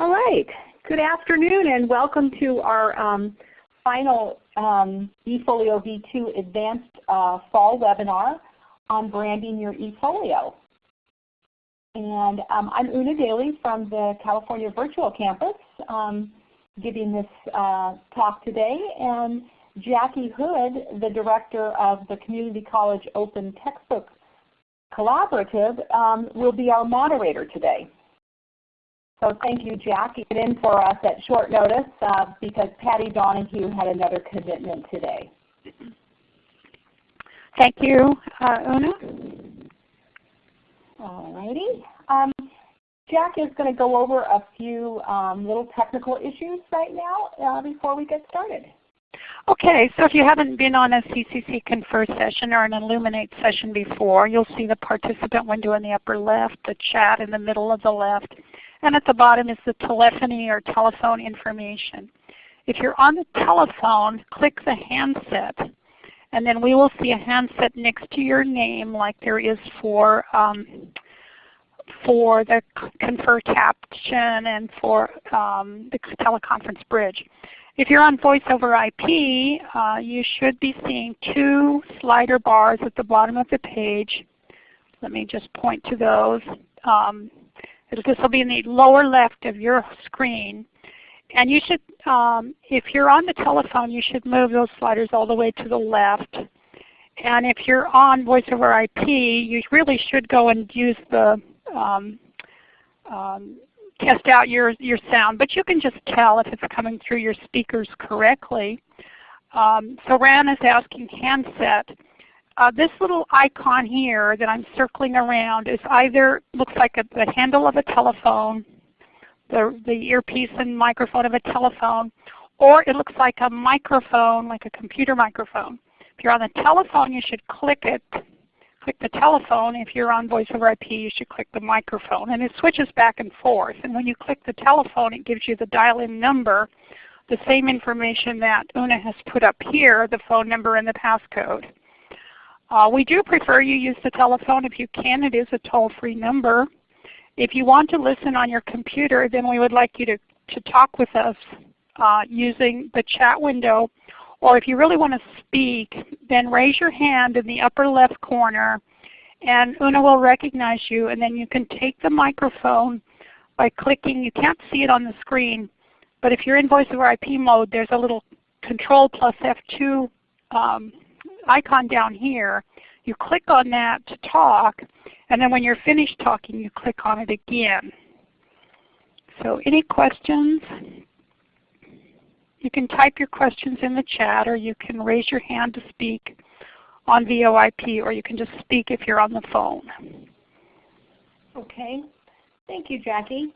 All right. Good afternoon and welcome to our um, final um, eFolio V2 Advanced uh, Fall webinar on branding your eFolio. And um, I'm Una Daly from the California Virtual Campus um, giving this uh, talk today. And Jackie Hood, the Director of the Community College Open Textbook Collaborative, um, will be our moderator today. So thank you, Jack, get in for us at short notice uh, because Patty Donahue had another commitment today. Thank you, uh, Una. All righty. Um, Jack is going to go over a few um, little technical issues right now uh, before we get started. Okay, so if you haven't been on a CCC Confer session or an Elluminate session before, you'll see the participant window in the upper left, the chat in the middle of the left, and at the bottom is the telephony or telephone information. If you're on the telephone, click the handset and then we will see a handset next to your name like there is for um, for the Confer caption and for um, the teleconference bridge. If you're on voice over IP, uh, you should be seeing two slider bars at the bottom of the page. Let me just point to those. Um, this will be in the lower left of your screen. And you should, um, if you're on the telephone, you should move those sliders all the way to the left. And if you're on voice over IP, you really should go and use the um, um, test out your, your sound. But you can just tell if it's coming through your speakers correctly. Um, so Rand is asking handset. Uh, this little icon here that I'm circling around is either looks like a, the handle of a telephone, the, the earpiece and microphone of a telephone, or it looks like a microphone, like a computer microphone. If you're on the telephone, you should click it, click the telephone. If you're on voice over IP, you should click the microphone. And it switches back and forth. And when you click the telephone, it gives you the dial-in number, the same information that Una has put up here, the phone number and the passcode. Uh, we do prefer you use the telephone. If you can, it is a toll-free number. If you want to listen on your computer, then we would like you to, to talk with us uh, using the chat window. Or if you really want to speak, then raise your hand in the upper left corner and Una will recognize you and then you can take the microphone by clicking. You can't see it on the screen, but if you're in voice over IP mode, there's a little control plus F2 um, icon down here. You click on that to talk, and then when you're finished talking, you click on it again. So any questions? You can type your questions in the chat, or you can raise your hand to speak on VoIP, or you can just speak if you're on the phone. Okay. Thank you, Jackie.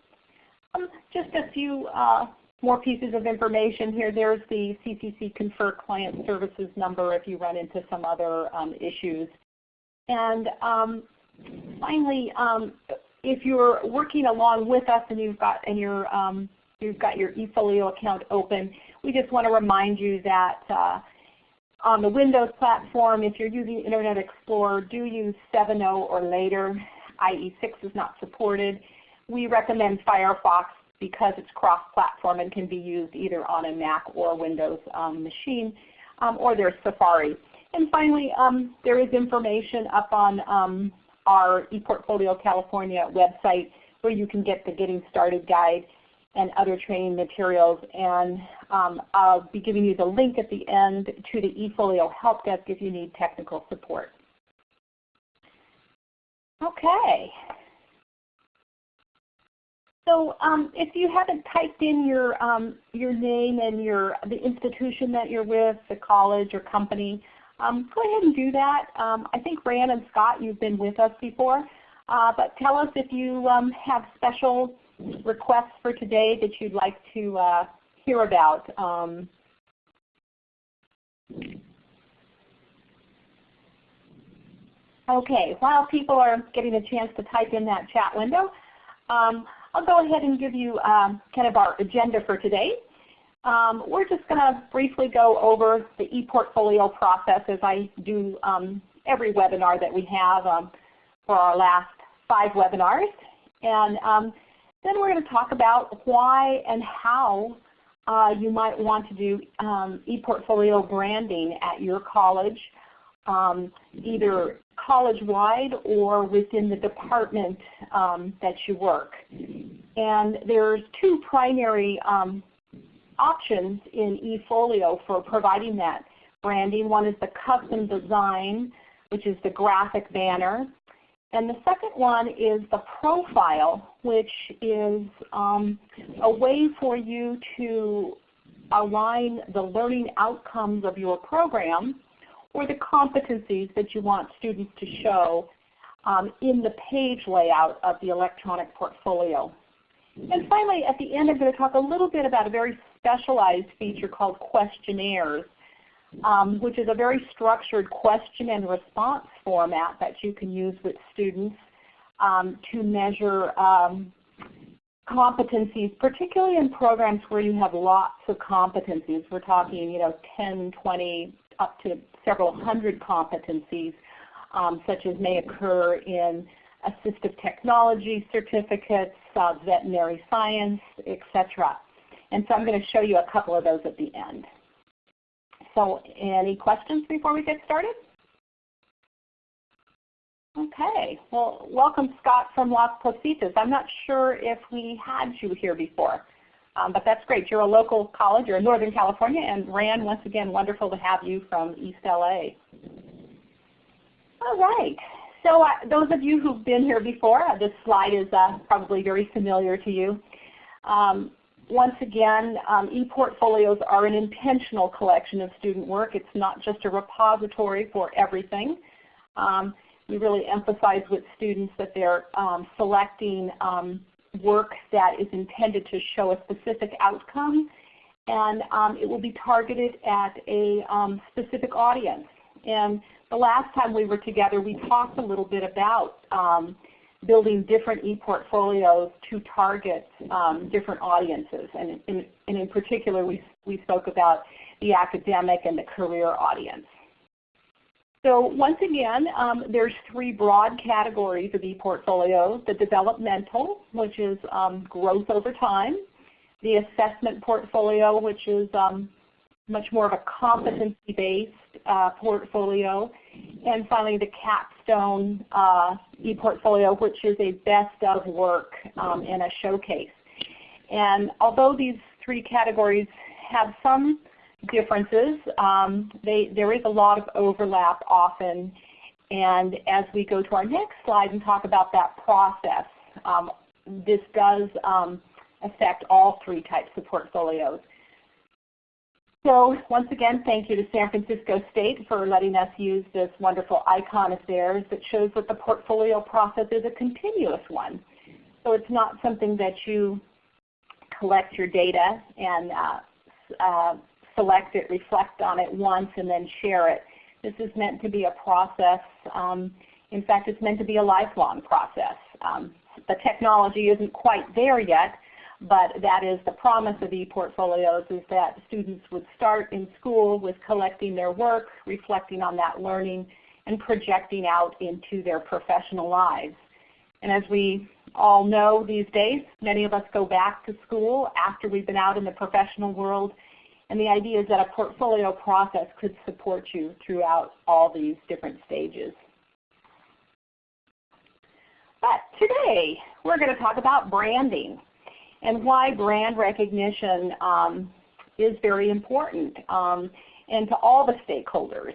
Um, just a few uh, more pieces of information here. There's the CCC Confer Client Services number if you run into some other um, issues. And um, finally, um, if you're working along with us and you've got and you're um, you've got your eFolio account open, we just want to remind you that uh, on the Windows platform, if you're using Internet Explorer, do use 7.0 or later. IE 6 is not supported. We recommend Firefox because it's cross-platform and can be used either on a Mac or Windows um, machine, um, or there's Safari. And finally, um, there is information up on um, our ePortfolio California website where you can get the Getting Started guide and other training materials. And um, I'll be giving you the link at the end to the eFolio Help Desk if you need technical support. Okay. So um, if you haven't typed in your um, your name and your the institution that you're with, the college or company, um, go ahead and do that. Um, I think Rand and Scott, you've been with us before, uh, but tell us if you um, have special requests for today that you'd like to uh, hear about. Um, okay, while people are getting a chance to type in that chat window, I'll go ahead and give you um, kind of our agenda for today. Um, we're just going to briefly go over the ePortfolio process as I do um, every webinar that we have um, for our last five webinars. And um, Then we're going to talk about why and how uh, you might want to do um, ePortfolio branding at your college, um, either college-wide or within the department um, that you work. And there's two primary um, options in eFolio for providing that branding. One is the custom design, which is the graphic banner. And the second one is the profile, which is um, a way for you to align the learning outcomes of your program or the competencies that you want students to show um, in the page layout of the electronic portfolio. And finally, at the end, I'm going to talk a little bit about a very specialized feature called questionnaires um, which is a very structured question and response format that you can use with students um, to measure um, competencies, particularly in programs where you have lots of competencies. We're talking you know, 10, 20, up to several hundred competencies, um, such as may occur in assistive technology certificates, uh, veterinary science, etc. And so I'm going to show you a couple of those at the end. So any questions before we get started? Okay, well welcome Scott from Las Positas. I'm not sure if we had you here before, um, but that's great. You're a local college, you're in Northern California, and Rand, once again, wonderful to have you from East LA. All right, so uh, those of you who've been here before, uh, this slide is uh, probably very familiar to you. Um, once again, um, ePortfolios are an intentional collection of student work. It's not just a repository for everything. Um, we really emphasize with students that they're um, selecting um, work that is intended to show a specific outcome and um, it will be targeted at a specific audience. And the last time we were together we talked a little bit about building different e-portfolios to target um, different audiences. And in, and in particular, we, we spoke about the academic and the career audience. So once again, um, there's three broad categories of e-portfolios. The developmental, which is um, growth over time. The assessment portfolio, which is um, much more of a competency-based uh, portfolio. And finally, the capstone uh, ePortfolio, which is a best of work um, and a showcase. And although these three categories have some differences, um, they, there is a lot of overlap often. And as we go to our next slide and talk about that process, um, this does um, affect all three types of portfolios. So once again, thank you to San Francisco State for letting us use this wonderful icon of theirs that shows that the portfolio process is a continuous one. So it's not something that you collect your data and uh, uh, select it, reflect on it once, and then share it. This is meant to be a process. Um, in fact, it's meant to be a lifelong process. Um, the technology isn't quite there yet, but that is the promise of ePortfolios is that students would start in school with collecting their work, reflecting on that learning, and projecting out into their professional lives. And as we all know these days, many of us go back to school after we've been out in the professional world. And the idea is that a portfolio process could support you throughout all these different stages. But today, we're going to talk about branding and why brand recognition um, is very important um, and to all the stakeholders.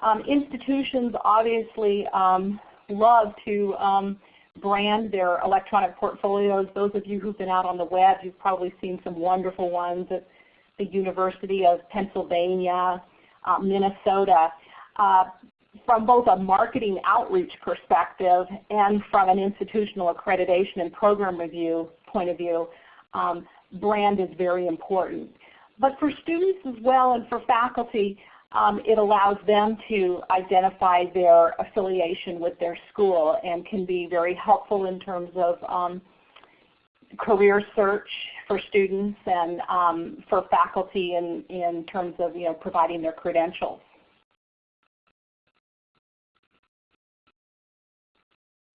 Um, institutions obviously um, love to um, brand their electronic portfolios. Those of you who've been out on the web, you've probably seen some wonderful ones at the University of Pennsylvania, uh, Minnesota. Uh, from both a marketing outreach perspective and from an institutional accreditation and program review point of view, um, brand is very important. But for students as well and for faculty, um, it allows them to identify their affiliation with their school and can be very helpful in terms of um, career search for students and um, for faculty in, in terms of you know, providing their credentials.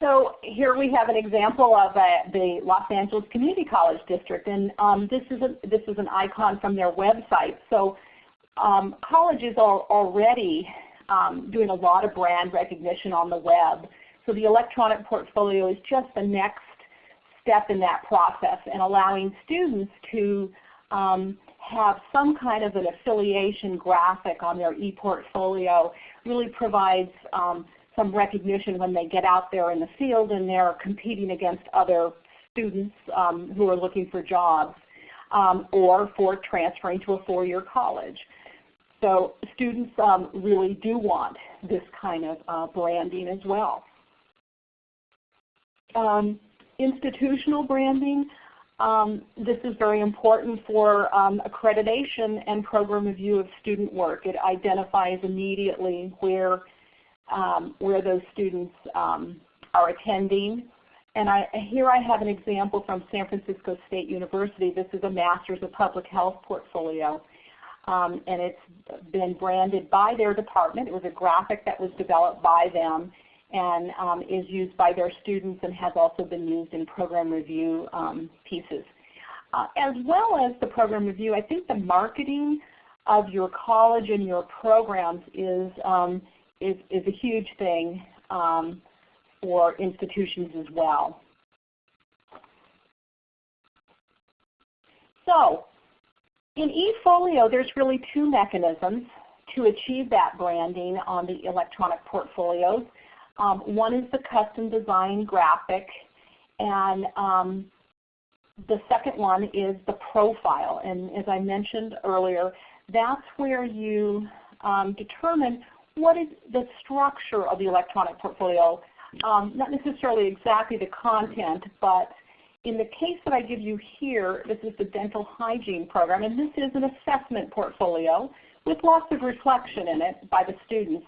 So here we have an example of uh, the Los Angeles Community College District, and um, this is a, this is an icon from their website. So um, colleges are already um, doing a lot of brand recognition on the web. So the electronic portfolio is just the next step in that process and allowing students to um, have some kind of an affiliation graphic on their ePortfolio really provides um, some recognition when they get out there in the field and they're competing against other students um, who are looking for jobs um, or for transferring to a four-year college. So students um, really do want this kind of uh, branding as well. Um, institutional branding, um, this is very important for um, accreditation and program review of student work. It identifies immediately where, um, where those students um, are attending. And I, here I have an example from San Francisco State University. This is a Master's of Public Health portfolio. Um, and it's been branded by their department. It was a graphic that was developed by them and um, is used by their students and has also been used in program review um, pieces. Uh, as well as the program review, I think the marketing of your college and your programs is, um, is, is, a huge thing um, for institutions as well. So in eFolio, there's really two mechanisms to achieve that branding on the electronic portfolios. Um, one is the custom design graphic, and um, the second one is the profile. And as I mentioned earlier, that's where you um, determine what is the structure of the electronic portfolio. Um, not necessarily exactly the content, but in the case that I give you here, this is the dental hygiene program, and this is an assessment portfolio with lots of reflection in it by the students.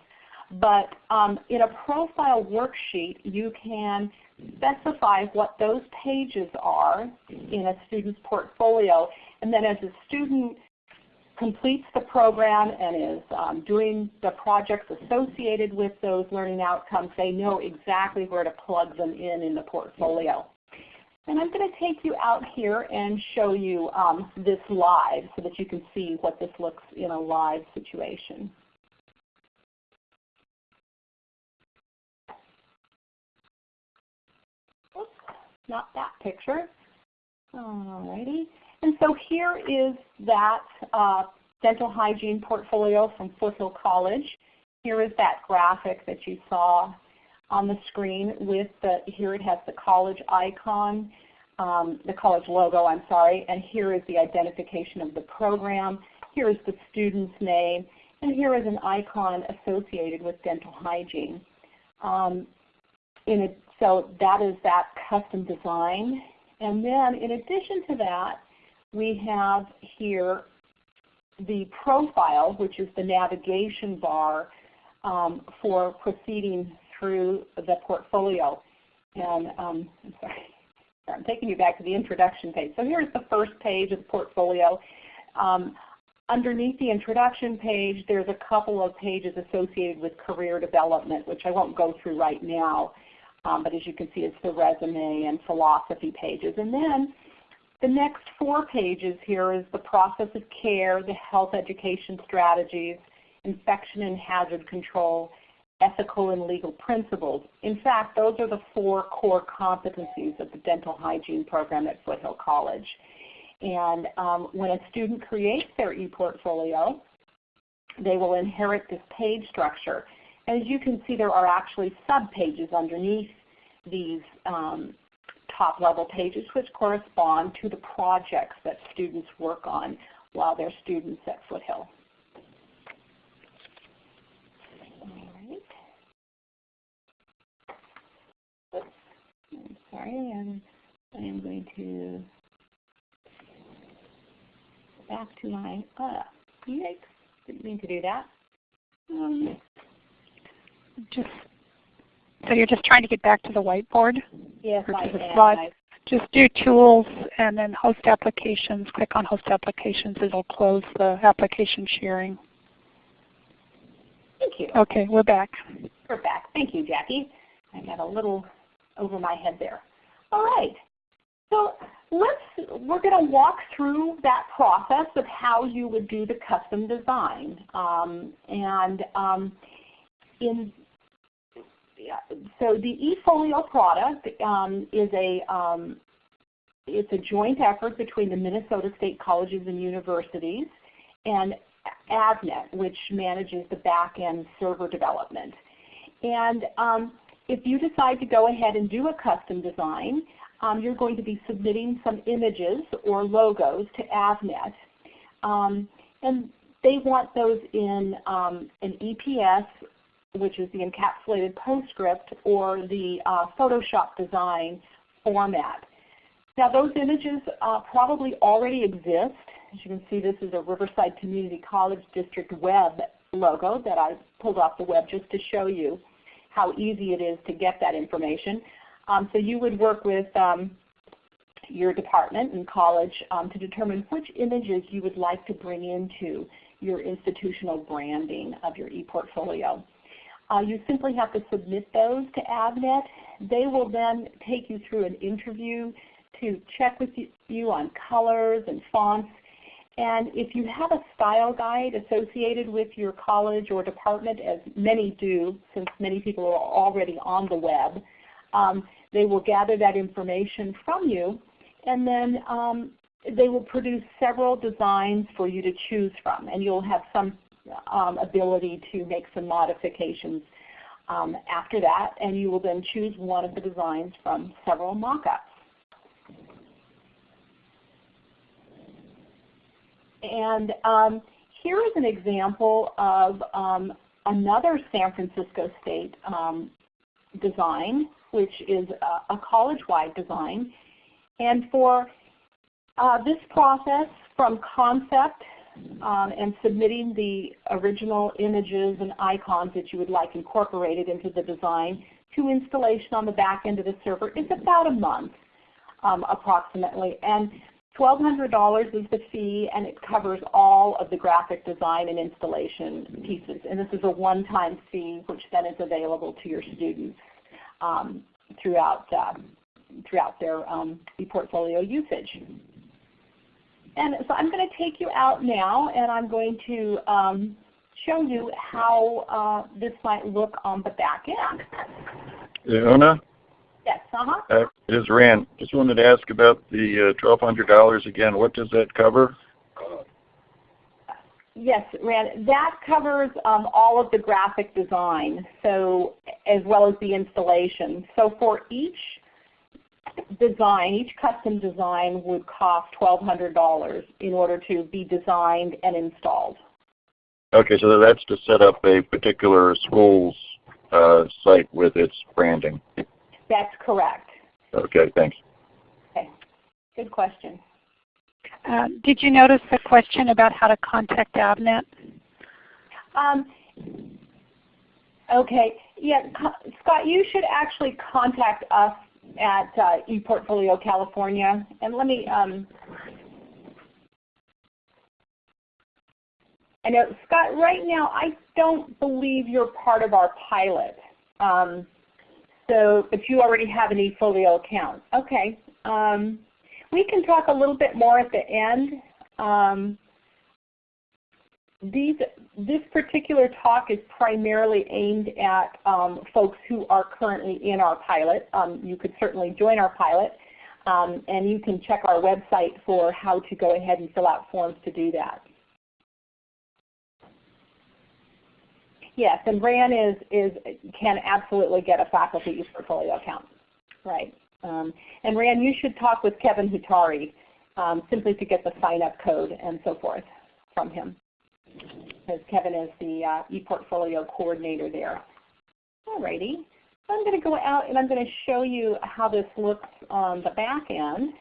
But um, in a profile worksheet, you can specify what those pages are in a student's portfolio. And then as a student completes the program and is um, doing the projects associated with those learning outcomes, they know exactly where to plug them in in the portfolio. And I'm going to take you out here and show you um, this live so that you can see what this looks in a live situation. Oops, not that picture. Alrighty. And so here is that uh, dental hygiene portfolio from Foothill College. Here is that graphic that you saw on the screen with the, here it has the college icon, um, the college logo, I'm sorry, and here is the identification of the program. Here is the student's name, and here is an icon associated with dental hygiene. Um, a, so that is that custom design. And then in addition to that, we have here the profile, which is the navigation bar um, for proceeding through the portfolio. And um, I'm sorry, I'm taking you back to the introduction page. So here's the first page of the portfolio. Um, underneath the introduction page, there's a couple of pages associated with career development, which I won't go through right now. Um, but as you can see, it's the resume and philosophy pages. And then the next four pages here is the process of care, the health education strategies, infection and hazard control, ethical and legal principles. In fact, those are the four core competencies of the dental hygiene program at Foothill College. And um, when a student creates their ePortfolio, they will inherit this page structure. As you can see, there are actually subpages underneath these um, top level pages which correspond to the projects that students work on while they're students at Foothill. sorry, and I am going to back to my, uh, yikes, didn't mean to do that. Um, just, so you're just trying to get back to the whiteboard? Yes, I am. Just do Tools and then Host Applications. Click on Host Applications. It will close the application sharing. Thank you. Okay, we're back. We're back. Thank you, Jackie. I got a little over my head there. All right. So let's, we're going to walk through that process of how you would do the custom design. Um, and um, in so the eFolio product um, is a um, it's a joint effort between the Minnesota State Colleges and Universities and Avenet, which manages the back-end server development. And um, if you decide to go ahead and do a custom design, um, you're going to be submitting some images or logos to Avenet. Um, and they want those in um, an EPS, which is the encapsulated PostScript, or the uh, Photoshop design format. Now those images uh, probably already exist. As you can see, this is a Riverside Community College District web logo that I pulled off the web just to show you how easy it is to get that information. Um, so you would work with um, your department and college um, to determine which images you would like to bring into your institutional branding of your ePortfolio. Uh, you simply have to submit those to Avenet. They will then take you through an interview to check with you on colors and fonts. And if you have a style guide associated with your college or department, as many do since many people are already on the web, um, they will gather that information from you and then um, they will produce several designs for you to choose from and you'll have some um, ability to make some modifications um, after that and you will then choose one of the designs from several mock-ups. And um, here is an example of um, another San Francisco State um, design which is a, a college-wide design. And for uh, this process from concept um, and submitting the original images and icons that you would like incorporated into the design to installation on the back end of the server is about a month um, approximately. And $1,200 is the fee and it covers all of the graphic design and installation pieces. And this is a one-time fee which then is available to your students um, throughout, uh, throughout their um, ePortfolio usage. And so I'm going to take you out now and I'm going to um, show you how uh, this might look on the back end. Una? Yes, uh-huh. Uh, it is Rand. Just wanted to ask about the uh, $1,200 again. What does that cover? Yes, Rand, that covers um, all of the graphic design, so as well as the installation. So for each design, each custom design would cost $1,200 in order to be designed and installed. Okay, so that's to set up a particular school's uh, site with its branding. That's correct. Okay, thanks. Okay, good question. Uh, did you notice the question about how to contact Avenet? Um, okay, yeah, Scott, you should actually contact us at uh, ePortfolio California. And let me, um, I know, Scott, right now I don't believe you're part of our pilot. Um, so, but you already have an eFolio account. Okay. Um, we can talk a little bit more at the end. Um, these, this particular talk is primarily aimed at um, folks who are currently in our pilot. Um, you could certainly join our pilot, um, and you can check our website for how to go ahead and fill out forms to do that. Yes, and Rand is, is can absolutely get a faculty use portfolio account. Right. Um, and Rand, you should talk with Kevin Hutari um, simply to get the sign-up code and so forth from him, because Kevin is the uh, ePortfolio coordinator there. Alrighty, I'm going to go out and I'm going to show you how this looks on the back end.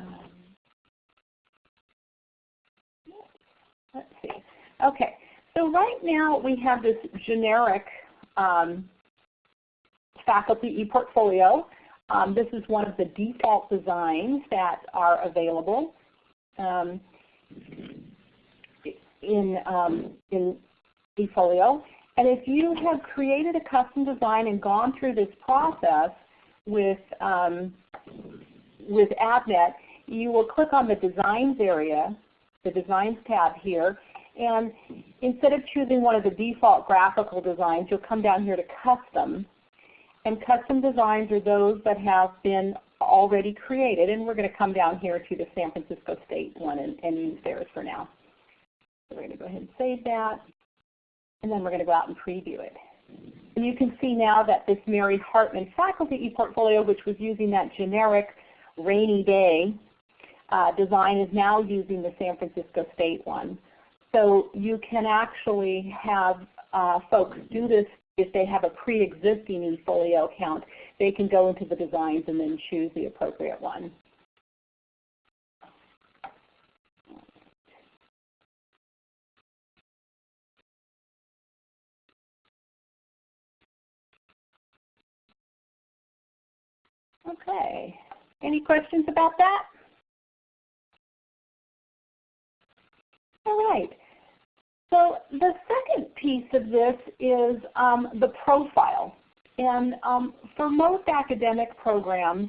Um, let's see. Okay, so right now we have this generic um, faculty ePortfolio. Um, this is one of the default designs that are available um, in, um, in eFolio. And if you have created a custom design and gone through this process with, um, with Avenet, you will click on the Designs area, the Designs tab here, and instead of choosing one of the default graphical designs, you'll come down here to Custom. And custom designs are those that have been already created, and we're going to come down here to the San Francisco State one and, and use theirs for now. So we're going to go ahead and save that, and then we're going to go out and preview it. And you can see now that this Mary Hartman faculty ePortfolio, which was using that generic rainy day uh, design, is now using the San Francisco State one. So you can actually have uh, folks do this if they have a pre-existing eFolio account. They can go into the designs and then choose the appropriate one. Okay. Any questions about that? All right. So the second piece of this is um, the profile. And um, for most academic programs,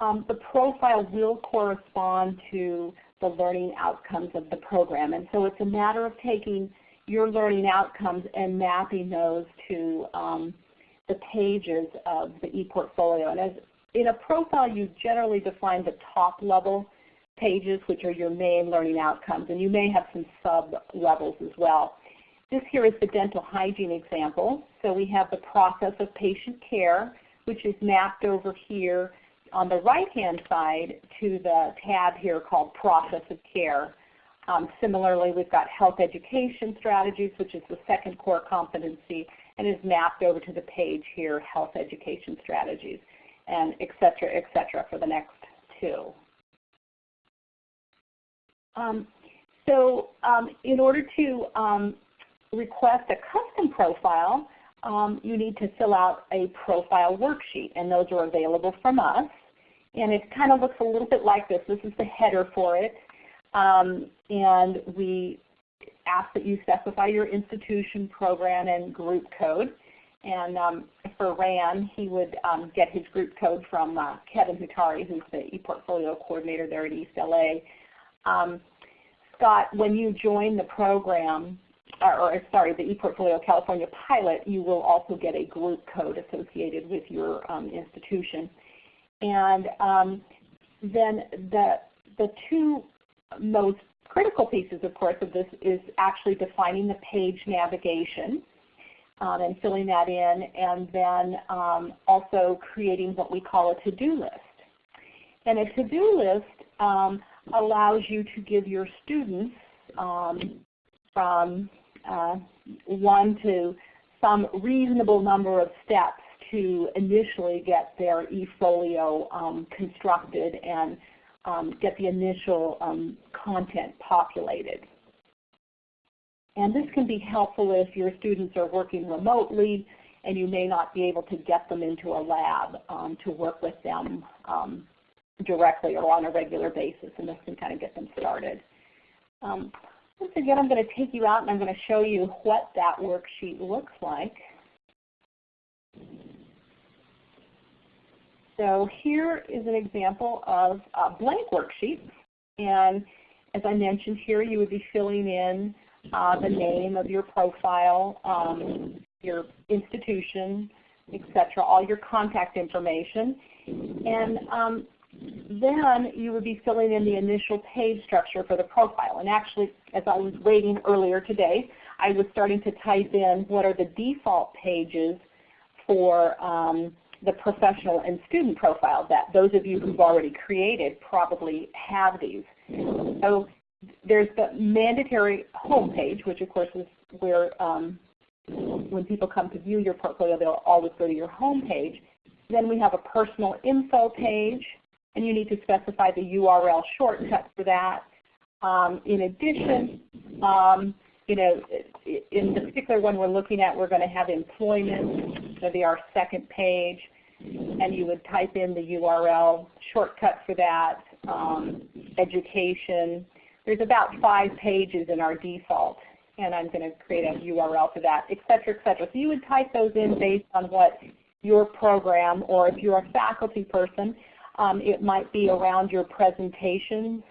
um, the profile will correspond to the learning outcomes of the program. And so it's a matter of taking your learning outcomes and mapping those to um, the pages of the ePortfolio. And as in a profile, you generally define the top level pages, which are your main learning outcomes, and you may have some sub-levels as well. This here is the dental hygiene example. So we have the process of patient care, which is mapped over here on the right-hand side to the tab here called Process of Care. Um, similarly, we've got health education strategies, which is the second core competency, and is mapped over to the page here, health education strategies, and et cetera, et cetera for the next two. Um, so um, in order to um, request a custom profile, um, you need to fill out a profile worksheet, and those are available from us. And it kind of looks a little bit like this. This is the header for it. Um, and we ask that you specify your institution, program, and group code. And um, for Rand, he would um, get his group code from uh, Kevin Hutari, who's the ePortfolio coordinator there at East LA. Um, Scott, when you join the program, or, or, sorry, the ePortfolio California pilot, you will also get a group code associated with your um, institution. And um, then the, the two most critical pieces, of course, of this is actually defining the page navigation um, and filling that in, and then um, also creating what we call a to-do list. And a to-do list um, allows you to give your students um, from uh, one to some reasonable number of steps to initially get their eFolio um, constructed and um, get the initial um, content populated. And this can be helpful if your students are working remotely and you may not be able to get them into a lab um, to work with them um, directly or on a regular basis, and this can kind of get them started. Um, once again, I'm going to take you out and I'm going to show you what that worksheet looks like. So here is an example of a blank worksheet. And as I mentioned here, you would be filling in uh, the name of your profile, um, your institution, etc., all your contact information. And um, then you would be filling in the initial page structure for the profile. And actually, as I was waiting earlier today, I was starting to type in what are the default pages for um, the professional and student profile that those of you who've already created probably have these. So there's the mandatory home page, which of course is where um, when people come to view your portfolio, they'll always go to your home page. Then we have a personal info page, and you need to specify the URL shortcut for that. Um, in addition, um, you know, in the particular one we're looking at, we're going to have employment, so be our second page, and you would type in the URL shortcut for that, um, education. There's about five pages in our default. and I'm going to create a URL for that, et cetera, et cetera. So you would type those in based on what your program, or if you're a faculty person, um, it might be around your presentations,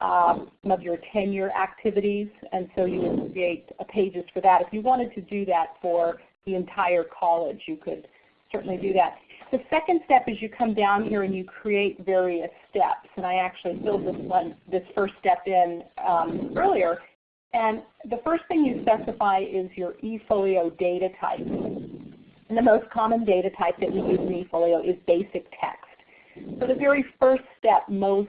um, some of your tenure activities, and so you would create pages for that. If you wanted to do that for the entire college, you could certainly do that. The second step is you come down here and you create various steps. And I actually filled this one, this first step in um, earlier. And the first thing you specify is your eFolio data type. And the most common data type that we use in eFolio is basic text. So the very first step most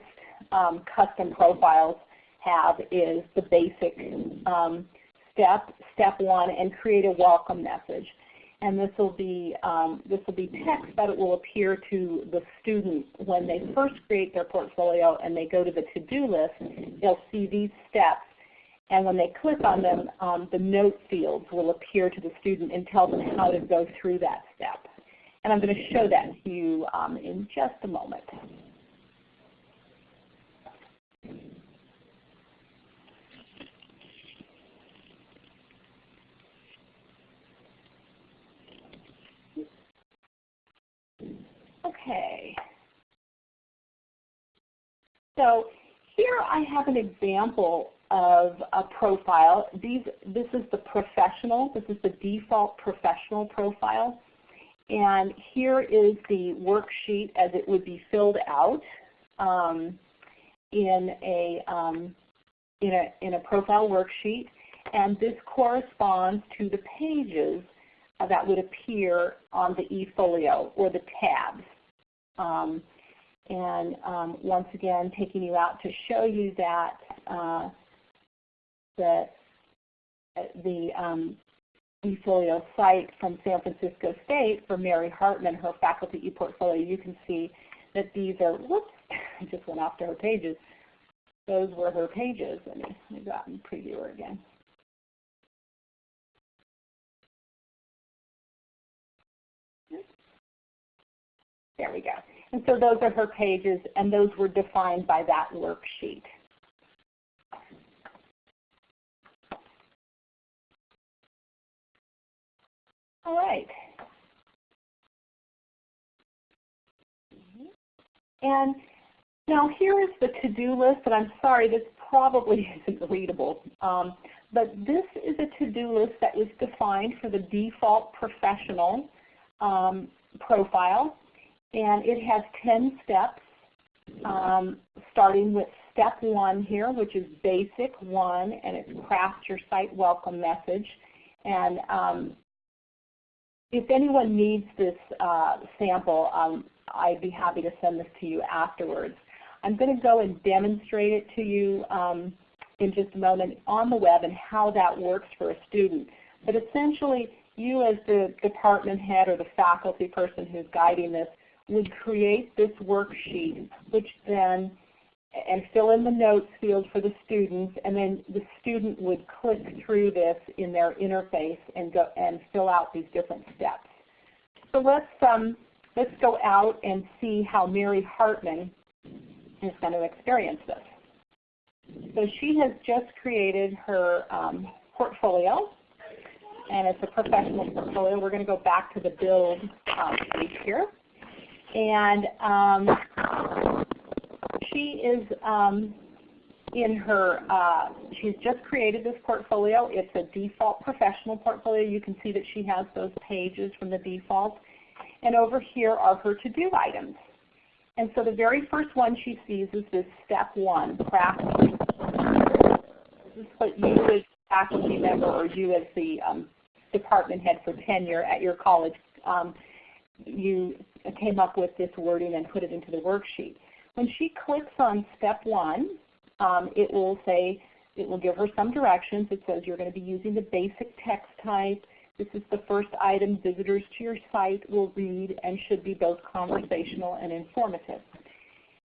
um, custom profiles have is the basic um, step, step one, and create a welcome message and this will be um, this will be text that it will appear to the student when they first create their portfolio and they go to the to-do list. They'll see these steps, and when they click on them, um, the note fields will appear to the student and tell them how to go through that step. And I'm going to show that to you um, in just a moment. Okay. So here I have an example of a profile. These, this is the professional. This is the default professional profile. And here is the worksheet as it would be filled out um, in, a, um, in, a, in a profile worksheet. And this corresponds to the pages that would appear on the eFolio or the tabs. Um, and um, once again, taking you out to show you that uh, the, the um, eFolio site from San Francisco State for Mary Hartman, her faculty ePortfolio, you can see that these are, whoops, I just went off to her pages. Those were her pages. Let me, let me go out and preview her again. There we go. And so those are her pages, and those were defined by that worksheet. All right. And now here is the to-do list, and I'm sorry, this probably isn't readable. Um, but this is a to-do list that was defined for the default professional um, profile and it has 10 steps, um, starting with step one here, which is basic one, and it's craft your site welcome message. And um, if anyone needs this uh, sample, um, I'd be happy to send this to you afterwards. I'm going to go and demonstrate it to you um, in just a moment on the web and how that works for a student. But essentially, you as the department head or the faculty person who's guiding this would create this worksheet, which then, and fill in the notes field for the students, and then the student would click through this in their interface and go and fill out these different steps. So let's um, let's go out and see how Mary Hartman is going to experience this. So she has just created her um, portfolio, and it's a professional portfolio. We're going to go back to the build um, page here. And um, she is um, in her, uh, she's just created this portfolio. It's a default professional portfolio. You can see that she has those pages from the default. And over here are her to-do items. And so the very first one she sees is this step one, craft. This is what you as faculty member or you as the um, department head for tenure at your college um, you came up with this wording and put it into the worksheet. When she clicks on step one, um, it will say, it will give her some directions. It says you're going to be using the basic text type. This is the first item visitors to your site will read and should be both conversational and informative.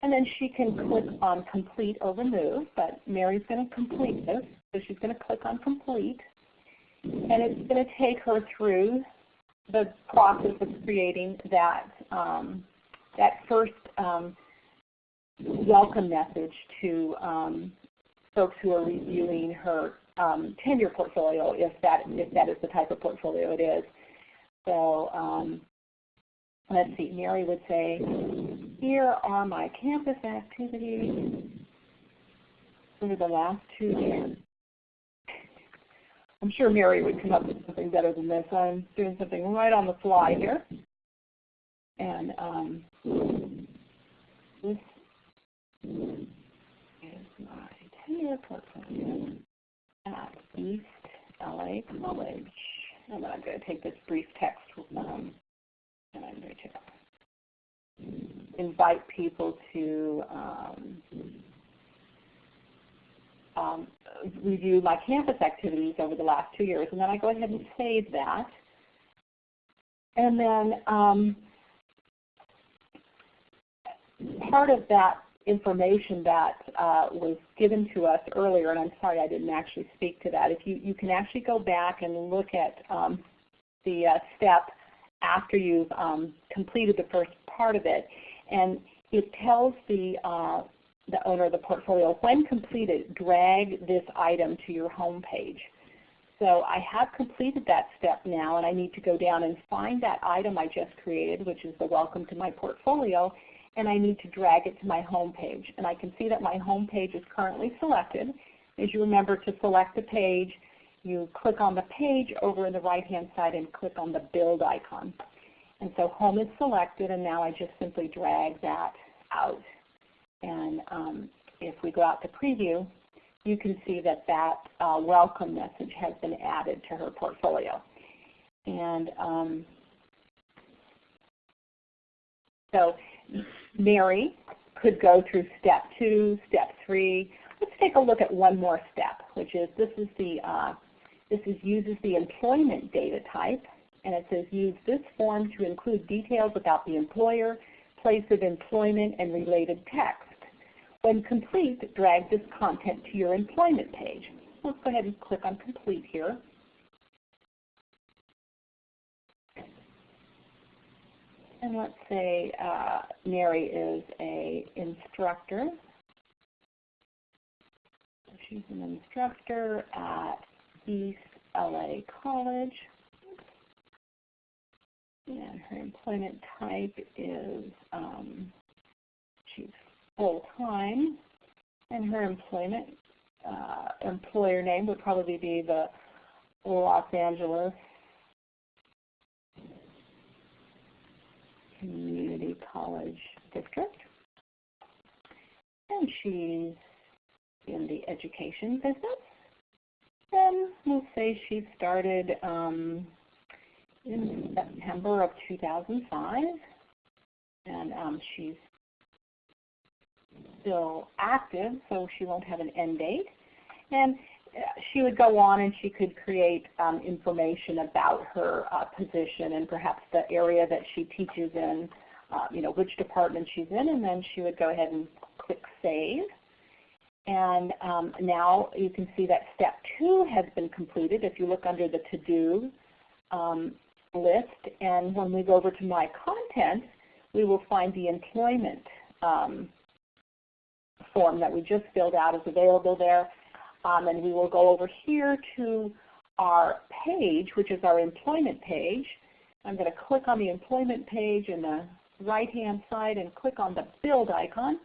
And then she can click on complete or remove, but Mary's going to complete this. So she's going to click on complete. And it's going to take her through the process of creating that um, that first um, welcome message to um, folks who are reviewing her um, tenure portfolio if that if that is the type of portfolio it is. So um, let's see, Mary would say, here are my campus activities over the last two years. I'm sure Mary would come up with something better than this. I'm doing something right on the fly here. And um, this is my tenure portfolio at East LA College. And then I'm going to take this brief text um, and I'm going to invite people to um, um, review my campus activities over the last two years. And then I go ahead and save that. And then um, part of that information that uh, was given to us earlier, and I'm sorry I didn't actually speak to that. If you, you can actually go back and look at um, the uh, step after you've um, completed the first part of it, and it tells the, uh, the owner of the portfolio, when completed, drag this item to your home page. So I have completed that step now, and I need to go down and find that item I just created, which is the Welcome to My Portfolio, and I need to drag it to my home page. And I can see that my home page is currently selected. As you remember, to select a page, you click on the page over in the right-hand side and click on the build icon. And so home is selected, and now I just simply drag that out. And um, if we go out to preview, you can see that that uh, welcome message has been added to her portfolio. And um, so Mary could go through step two, step three. Let's take a look at one more step, which is this is the uh, this is uses the employment data type, and it says use this form to include details about the employer, place of employment, and related text. When complete, drag this content to your employment page. Let's go ahead and click on complete here. And let's say uh, Mary is a instructor. she's an instructor at East LA College. And her employment type is um, she's full-time. And her employment uh, employer name would probably be the Los Angeles Community College District. And she's in the education business. And we'll say she started um, in September of 2005. And um, she's still active, so she won't have an end date. And she would go on and she could create um, information about her uh, position and perhaps the area that she teaches in, uh, you know, which department she's in, and then she would go ahead and click Save. And um, now you can see that step two has been completed if you look under the to-do um, list. And when we go over to My Content, we will find the employment um, form that we just filled out is available there. Um, and we will go over here to our page, which is our employment page. I'm going to click on the employment page in the right-hand side and click on the build icon.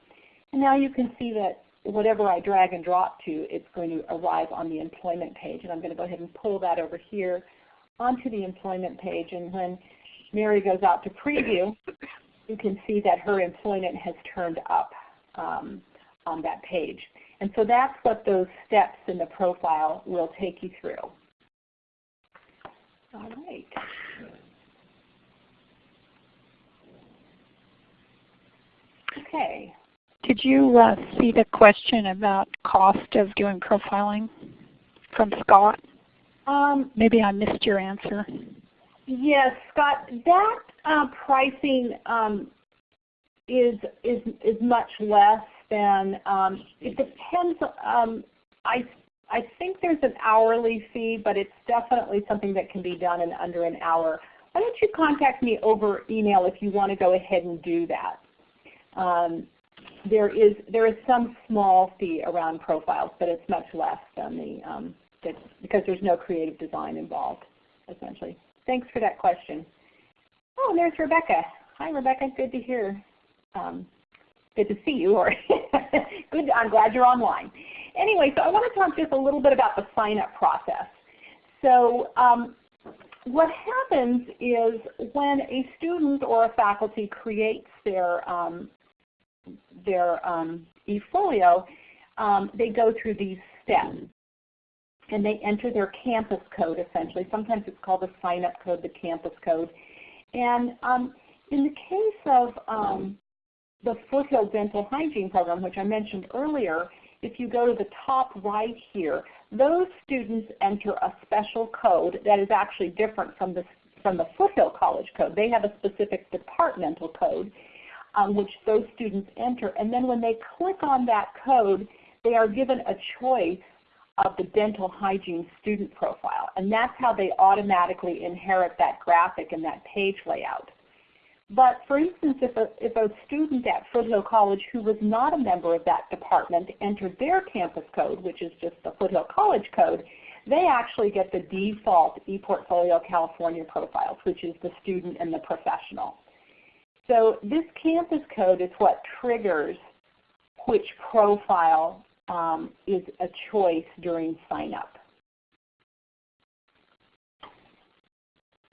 And now you can see that whatever I drag and drop to, it's going to arrive on the employment page. And I'm going to go ahead and pull that over here onto the employment page. And when Mary goes out to preview, you can see that her employment has turned up um, on that page. And so that's what those steps in the profile will take you through. All right. Okay. Did you uh, see the question about cost of doing profiling from Scott? Um, Maybe I missed your answer. Yes, Scott. That uh, pricing um, is is is much less than um, it depends. Um, I I think there's an hourly fee, but it's definitely something that can be done in under an hour. Why don't you contact me over email if you want to go ahead and do that? Um, there is there is some small fee around profiles, but it's much less than the um, because there's no creative design involved, essentially. Thanks for that question. Oh, and there's Rebecca. Hi, Rebecca. Good to hear. Um, good to see you. Or good. I'm glad you're online. Anyway, so I want to talk just a little bit about the sign-up process. So um, what happens is when a student or a faculty creates their um, their um, eFolio, um, they go through these steps. And they enter their campus code essentially. Sometimes it's called the sign-up code, the campus code. And um, in the case of um, the Foothill Dental Hygiene Program, which I mentioned earlier, if you go to the top right here, those students enter a special code that is actually different from the, from the Foothill College code. They have a specific departmental code um, which those students enter. And then when they click on that code, they are given a choice of the dental hygiene student profile. And that's how they automatically inherit that graphic and that page layout. But for instance, if a, if a student at Foothill College who was not a member of that department entered their campus code, which is just the Foothill College code, they actually get the default ePortfolio California profiles, which is the student and the professional. So this campus code is what triggers which profile um, is a choice during sign up.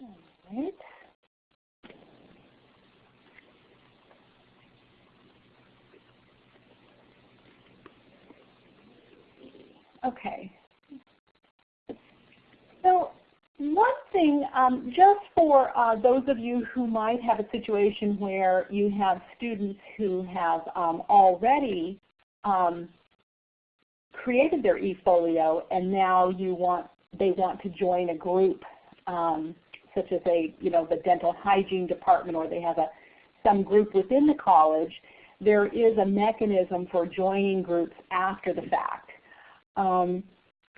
All right. Okay. So one thing, um, just for uh, those of you who might have a situation where you have students who have um, already um, created their eFolio and now you want they want to join a group um, such as a you know the dental hygiene department or they have a some group within the college, there is a mechanism for joining groups after the fact. Um,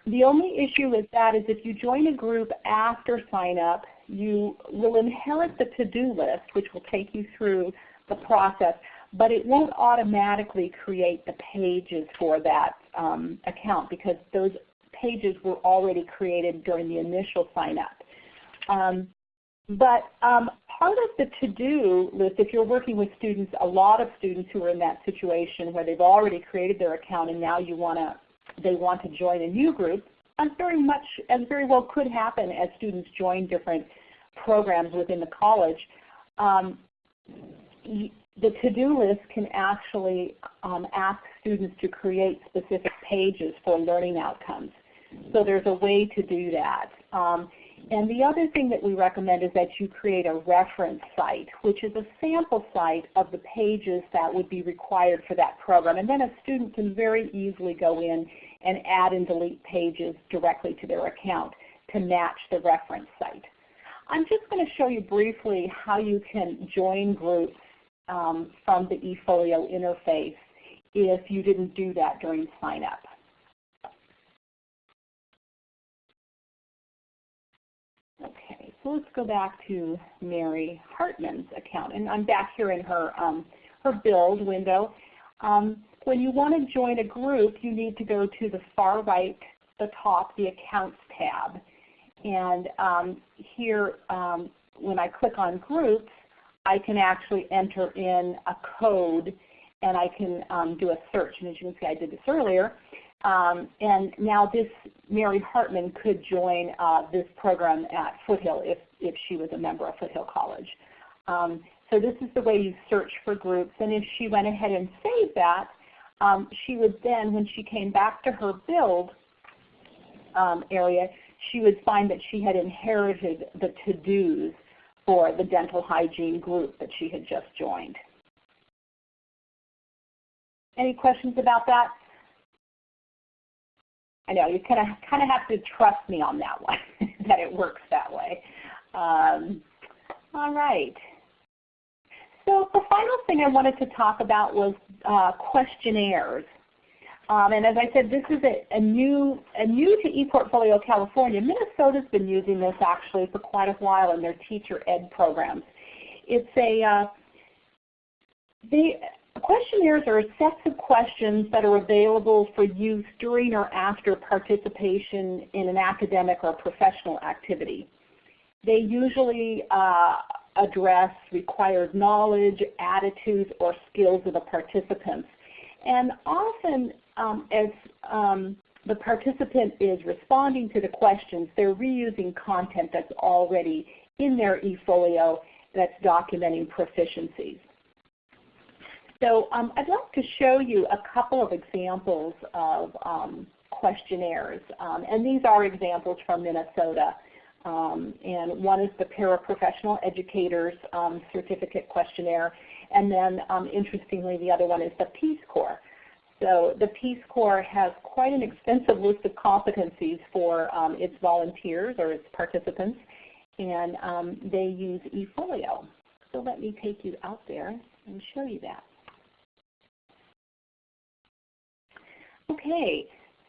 the only issue with that is if you join a group after sign up, you will inherit the to-do list, which will take you through the process, but it won't automatically create the pages for that um, account because those pages were already created during the initial sign up. Um, but um, part of the to-do list, if you're working with students, a lot of students who are in that situation where they've already created their account and now you want to they want to join a new group, as very much as very well could happen as students join different programs within the college. Um, the to-do list can actually um, ask students to create specific pages for learning outcomes. So there's a way to do that. Um, and the other thing that we recommend is that you create a reference site, which is a sample site of the pages that would be required for that program. And then a student can very easily go in and add and delete pages directly to their account to match the reference site. I'm just going to show you briefly how you can join groups um, from the eFolio interface if you didn't do that during sign up. So let's go back to Mary Hartman's account. And I'm back here in her, um, her build window. Um, when you want to join a group, you need to go to the far right, the top, the Accounts tab. And um, here, um, when I click on Groups, I can actually enter in a code and I can um, do a search. And as you can see, I did this earlier. Um, and now this Mary Hartman could join uh, this program at Foothill if, if she was a member of Foothill College. Um, so this is the way you search for groups. And if she went ahead and saved that, um, she would then, when she came back to her build um, area, she would find that she had inherited the to-dos for the dental hygiene group that she had just joined. Any questions about that? I know you kind of kind of have to trust me on that one, that it works that way. Um, all right. So the final thing I wanted to talk about was uh, questionnaires. Um, and as I said, this is a, a, new, a new to ePortfolio California. Minnesota's been using this actually for quite a while in their teacher ed programs. It's a, uh, they, questionnaires are sets of questions that are available for use during or after participation in an academic or professional activity. They usually uh, address required knowledge, attitudes, or skills of the participants. And often um, as um, the participant is responding to the questions, they're reusing content that's already in their eFolio that's documenting proficiencies. So um, I'd like to show you a couple of examples of um, questionnaires. Um, and these are examples from Minnesota. Um, and one is the Paraprofessional Educators um, Certificate Questionnaire. And then um, interestingly, the other one is the Peace Corps. So the Peace Corps has quite an extensive list of competencies for its volunteers or its participants. And they use eFolio. So let me take you out there and show you that. Okay,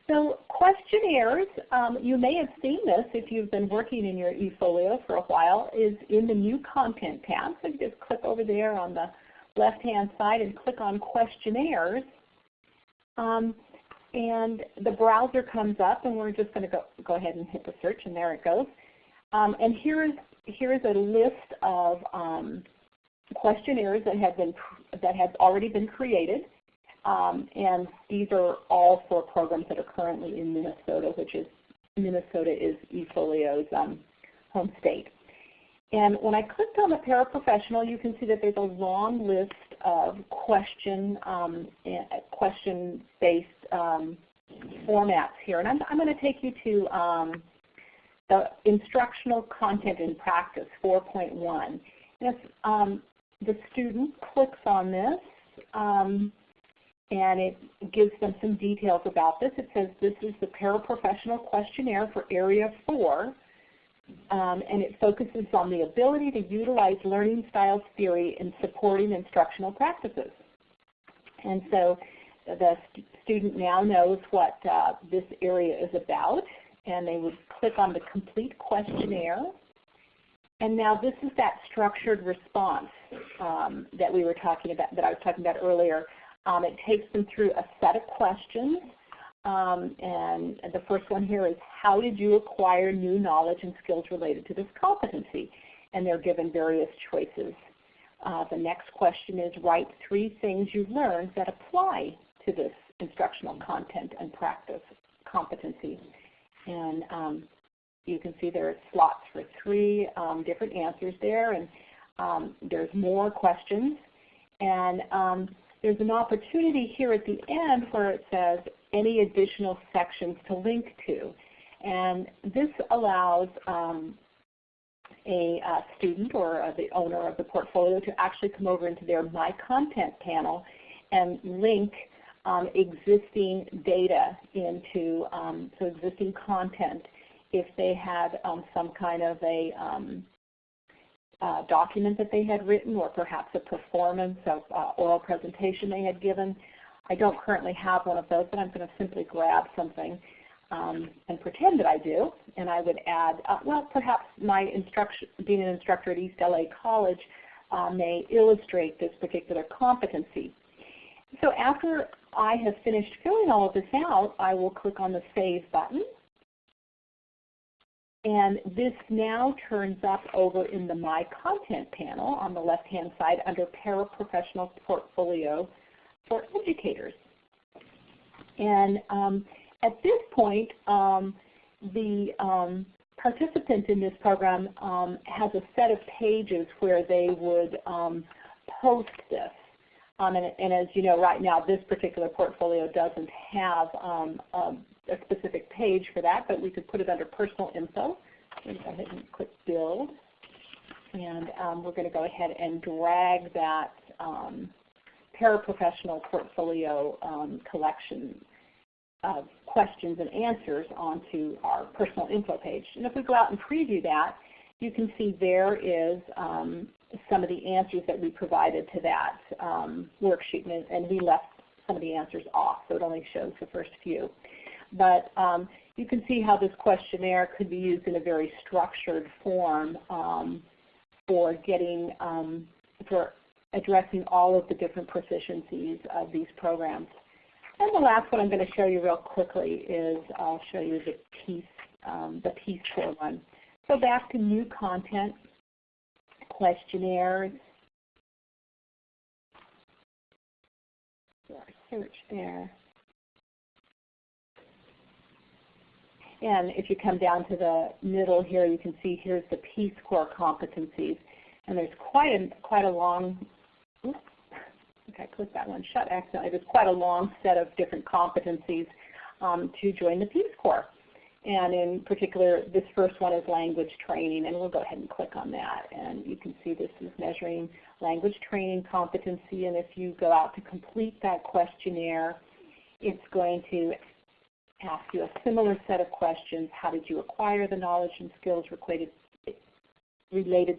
so questionnaires, um, you may have seen this if you've been working in your eFolio for a while, is in the New Content tab. So you just click over there on the left-hand side and click on Questionnaires. Um, and the browser comes up and we're just going to go, go ahead and hit the search and there it goes. Um, and here is, here is a list of um, questionnaires that have, been, that have already been created. Um, and these are all for programs that are currently in Minnesota, which is Minnesota is eFolio's um, home state. And when I clicked on the paraprofessional, you can see that there's a long list of question um, question-based um, formats here. And I'm, I'm going to take you to um, the instructional content in practice 4.1. And if um, the student clicks on this, and it gives them some details about this. It says this is the paraprofessional questionnaire for Area 4, um, and it focuses on the ability to utilize learning styles theory in supporting instructional practices. And so the st student now knows what uh, this area is about, and they would click on the complete questionnaire. And now this is that structured response um, that we were talking about, that I was talking about earlier. Um, it takes them through a set of questions. Um, and the first one here is how did you acquire new knowledge and skills related to this competency? And they're given various choices. Uh, the next question is write three things you've learned that apply to this instructional content and practice competency. And um, you can see there are slots for three um, different answers there, and um, there's more questions. And um, there's an opportunity here at the end where it says any additional sections to link to. And this allows um, a student or uh, the owner of the portfolio to actually come over into their My Content panel and link um, existing data into um, so existing content if they had um, some kind of a um, uh, document that they had written or perhaps a performance of uh, oral presentation they had given. I don't currently have one of those, but I'm going to simply grab something um, and pretend that I do. And I would add, uh, well, perhaps my instruction, being an instructor at East LA College uh, may illustrate this particular competency. So after I have finished filling all of this out, I will click on the Save button. And this now turns up over in the My Content panel on the left-hand side under Paraprofessional Portfolio for Educators. And um, at this point, um, the um, participant in this program um, has a set of pages where they would um, post this. Um, and, and, as you know, right now this particular portfolio doesn't have a a specific page for that, but we could put it under personal info. go ahead and click build. And um, we're going to go ahead and drag that um, paraprofessional portfolio um, collection of questions and answers onto our personal info page. And if we go out and preview that, you can see there is um, some of the answers that we provided to that um, worksheet, and, and we left some of the answers off, so it only shows the first few. But um, you can see how this questionnaire could be used in a very structured form um, for getting, um, for addressing all of the different proficiencies of these programs. And the last one I'm going to show you real quickly is I'll show you the piece, um, the Peace Corps one. So back to new content, questionnaires, search there. And if you come down to the middle here, you can see here's the Peace Corps competencies. And there's quite a, quite a long, oops, okay, I clicked that one shut accidentally. There's quite a long set of different competencies um, to join the Peace Corps. And in particular, this first one is language training, and we'll go ahead and click on that. And you can see this is measuring language training competency, and if you go out to complete that questionnaire, it's going to ask you a similar set of questions. How did you acquire the knowledge and skills related,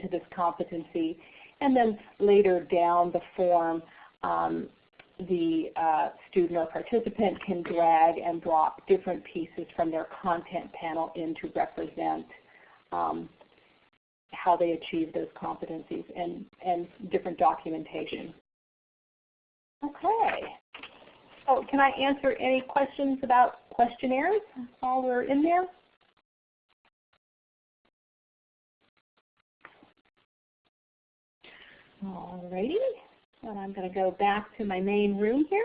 to this competency? And then later down the form, um, the uh, student or participant can drag and drop different pieces from their content panel in to represent um, how they achieve those competencies and, and different documentation. Okay. So can I answer any questions about questionnaires while we're in there? Alrighty. And I'm going to go back to my main room here.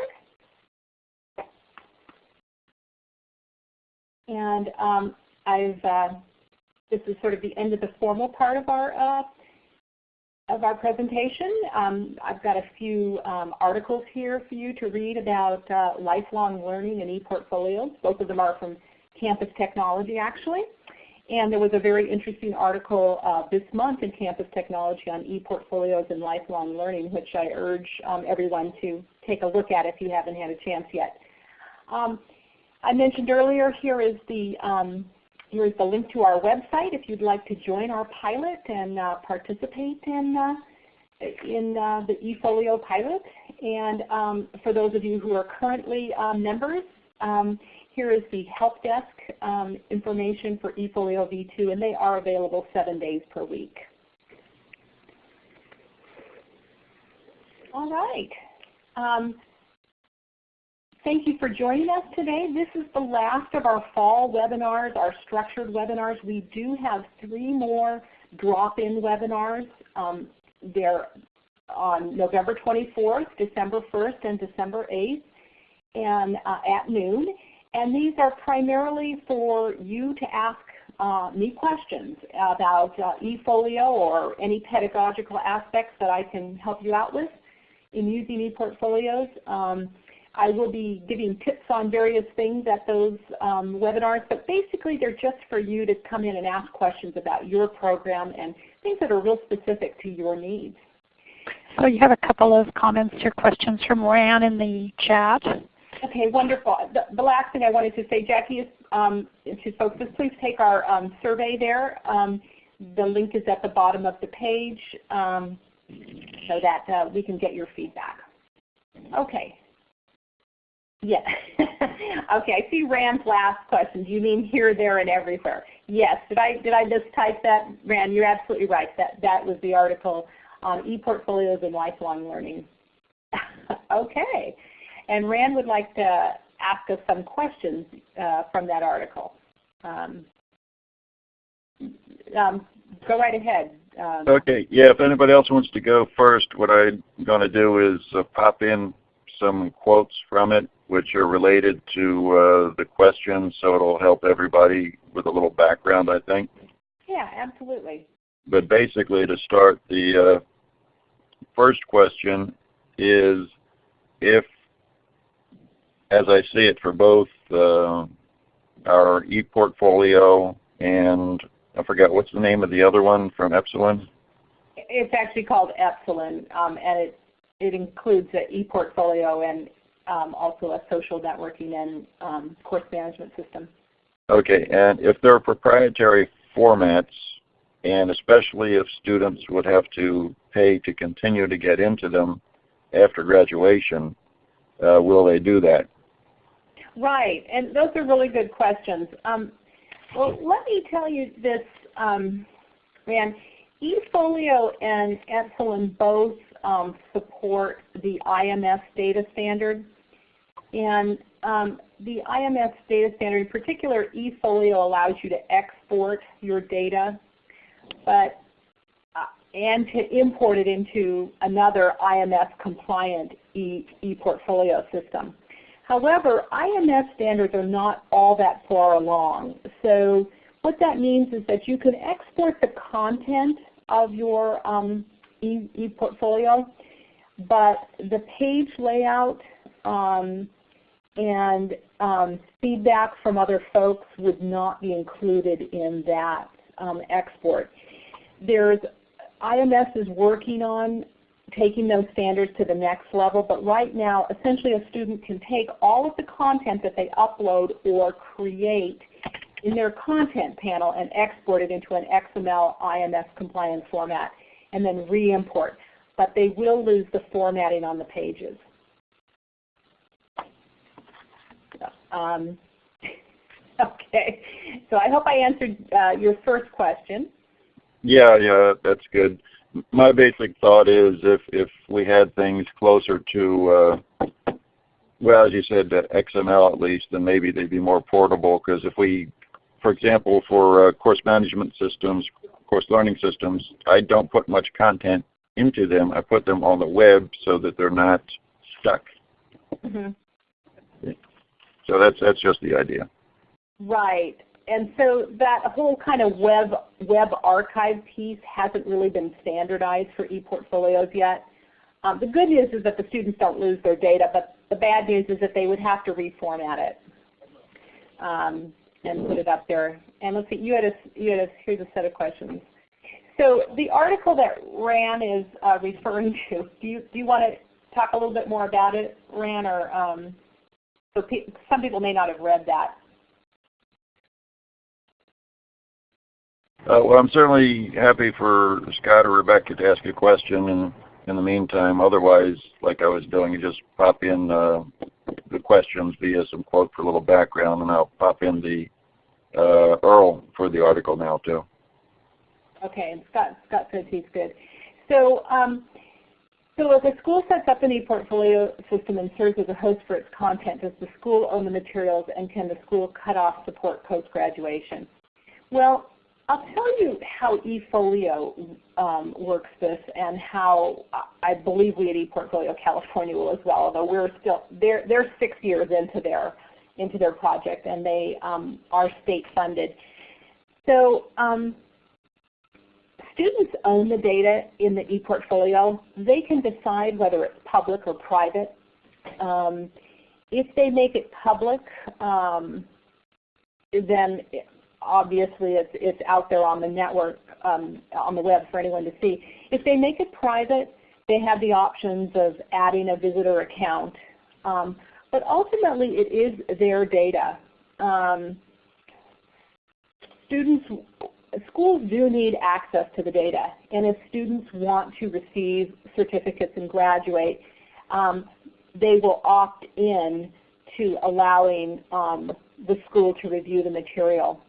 And um, I've uh, this is sort of the end of the formal part of our uh, of our presentation. Um, I've got a few um, articles here for you to read about uh, lifelong learning and e-portfolios. Both of them are from Campus Technology actually. And there was a very interesting article uh, this month in Campus Technology on e-portfolios and lifelong learning, which I urge um, everyone to take a look at if you haven't had a chance yet. Um, I mentioned earlier, here is the um, here is the link to our website if you'd like to join our pilot and uh, participate in uh, in uh, the eFolio pilot. And um, for those of you who are currently uh, members, um, here is the help desk um, information for eFolio V2, and they are available seven days per week. All right. Um, thank you for joining us today. This is the last of our fall webinars, our structured webinars. We do have three more drop-in webinars. Um, they're on November 24th, December 1st, and December 8th and uh, at noon. And these are primarily for you to ask uh, me questions about uh, eFolio or any pedagogical aspects that I can help you out with in using ePortfolios. Um, I will be giving tips on various things at those um, webinars, but basically they're just for you to come in and ask questions about your program and things that are real specific to your needs. So you have a couple of comments or questions from Rand in the chat. Okay, wonderful. The, the, last thing I wanted to say, Jackie, is um, to folks, is please take our um, survey there. Um, the link is at the bottom of the page um, so that uh, we can get your feedback. Okay. Yeah. okay, I see Rand's last question. Do you mean here, there, and everywhere? Yes. Did I did I mistype that, Rand? You're absolutely right. That that was the article on e-portfolios and lifelong learning. okay. And Rand would like to ask us some questions uh, from that article. Um, um, go right ahead. Um, okay. Yeah. If anybody else wants to go first, what I'm going to do is uh, pop in some quotes from it, which are related to uh, the question, so it'll help everybody with a little background, I think. Yeah, absolutely. But basically, to start, the uh, first question is if as I see it for both uh, our ePortfolio and I forget what's the name of the other one from Epsilen? It's actually called Epsilen, um, and it it includes an ePortfolio and um, also a social networking and um, course management system. Okay, and if they're proprietary formats, and especially if students would have to pay to continue to get into them after graduation, uh, will they do that? Right, and those are really good questions. Um, well, let me tell you this, um, Rand. eFolio and Epsilen both um, support the IMS data standard. And um, the IMS data standard, in particular eFolio allows you to export your data but uh, and to import it into another IMS compliant e-portfolio e system. However, IMS standards are not all that far along. So what that means is that you can export the content of your um, e-portfolio, e but the page layout um, and um, feedback from other folks would not be included in that um, export. There's IMS is working on taking those standards to the next level, but right now essentially a student can take all of the content that they upload or create in their content panel and export it into an XML IMS compliant format and then re-import. But they will lose the formatting on the pages. Um, okay, so I hope I answered uh, your first question. Yeah, yeah, that's good. My basic thought is if if we had things closer to, uh, well, as you said, XML at least, then maybe they'd be more portable. Because if we, for example, for uh, course management systems, course learning systems, I don't put much content into them. I put them on the web so that they're not stuck. Mm -hmm. So that's that's just the idea. Right. And so that whole kind of web web archive piece hasn't really been standardized for ePortfolios yet. Um, the good news is that the students don't lose their data, but the bad news is that they would have to reformat it um, and put it up there. And let's see, you had a, you had a, here's a set of questions. So the article that Rand is uh, referring to, do you, do you want to talk a little bit more about it, Rand, or um, so pe some people may not have read that. Uh, well, I'm certainly happy for Scott or Rebecca to ask a question and in the meantime. Otherwise, like I was doing, you just pop in uh, the questions via some quote for a little background, and I'll pop in the uh, URL for the article now too. Okay, and Scott, Scott says he's good. So um, so if a school sets up an e-portfolio system and serves as a host for its content, does the school own the materials and can the school cut off support post-graduation? Well, I'll tell you how eFolio um, works this and how I believe we at ePortfolio California will as well, although we're still, they're, they're six years into their, into their project and they um, are state funded. So um, students own the data in the ePortfolio. They can decide whether it's public or private. Um, if they make it public, um, then obviously it's, it's out there on the network, um, on the web for anyone to see. If they make it private, they have the options of adding a visitor account. Um, but ultimately it is their data. Um, students schools do need access to the data. And if students want to receive certificates and graduate, um, they will opt in to allowing um, the school to review the material.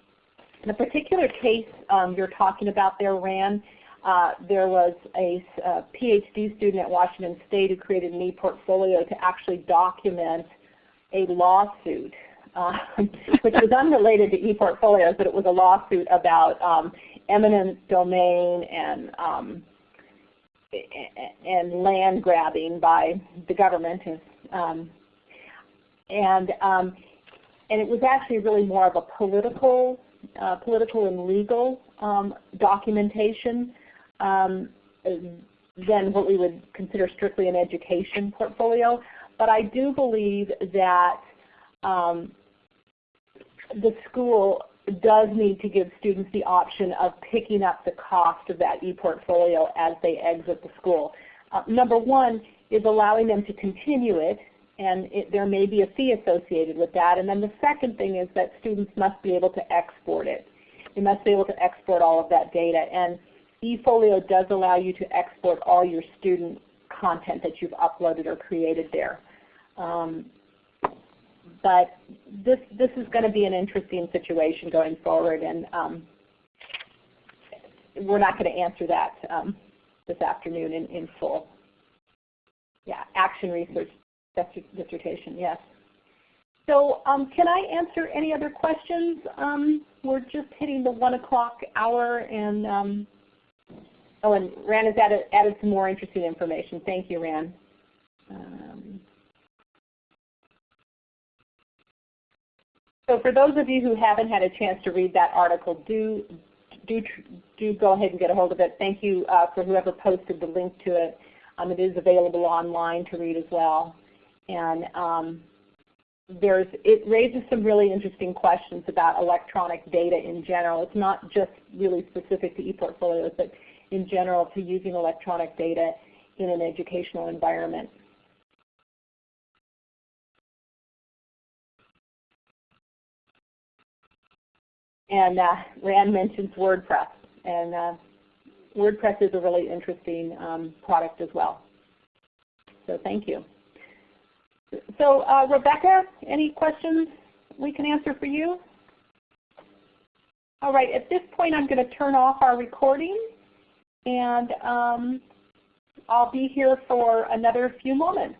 In the particular case um, you're talking about there, Rand, uh, there was a, a, PhD student at Washington State who created an e-portfolio to actually document a lawsuit uh, which was unrelated to ePortfolios, but it was a lawsuit about um, eminent domain and um, and land grabbing by the government, um, and um, and it was actually really more of a political, uh, political and legal um, documentation um, than what we would consider strictly an education portfolio. But I do believe that um, the school does need to give students the option of picking up the cost of that e-portfolio as they exit the school. Uh, number one is allowing them to continue it, and it, there may be a fee associated with that. And then the second thing is that students must be able to export it. They must be able to export all of that data. And eFolio does allow you to export all your student content that you've uploaded or created there. Um, but this this is going to be an interesting situation going forward, and um, we're not going to answer that um, this afternoon in, in full. yeah, action research dissertation, yes. So um, can I answer any other questions? Um, we're just hitting the 1 o'clock hour and um, oh, and Rand has added, added some more interesting information. Thank you, Rand. Um, so for those of you who haven't had a chance to read that article, do do do go ahead and get a hold of it. Thank you uh, for whoever posted the link to it. Um, it is available online to read as well. And um, there's, it raises some really interesting questions about electronic data in general. It's not just really specific to ePortfolios, but in general to using electronic data in an educational environment. And uh, Rand mentions WordPress. And uh, WordPress is a really interesting um, product as well. So thank you. So uh, Rebecca, any questions we can answer for you? All right, at this point I'm going to turn off our recording and um, I'll be here for another few moments.